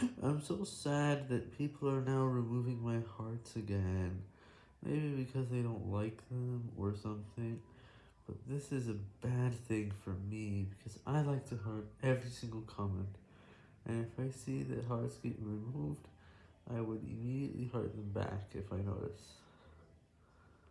I'm so sad that people are now removing my hearts again. Maybe because they don't like them or something. But this is a bad thing for me because I like to heart every single comment. And if I see that hearts get removed, I would immediately heart them back if I notice.